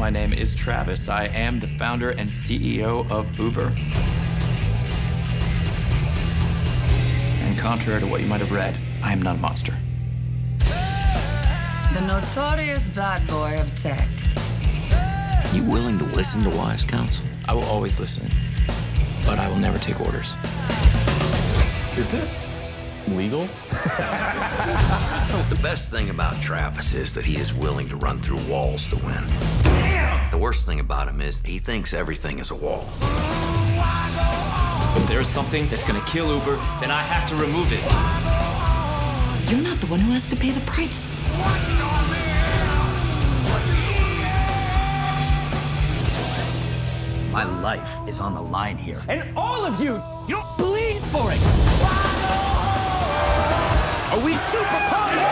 My name is Travis. I am the founder and CEO of Uber. And contrary to what you might have read, I am not a monster. The notorious bad boy of tech. You willing to listen to wise counsel? I will always listen, but I will never take orders. Is this legal? The best thing about Travis is that he is willing to run through walls to win. The worst thing about him is he thinks everything is a wall. If there is something that's gonna kill Uber, then I have to remove it. You're not the one who has to pay the price. My life is on the line here. And all of you, you don't bleed for it. Are we super pumped?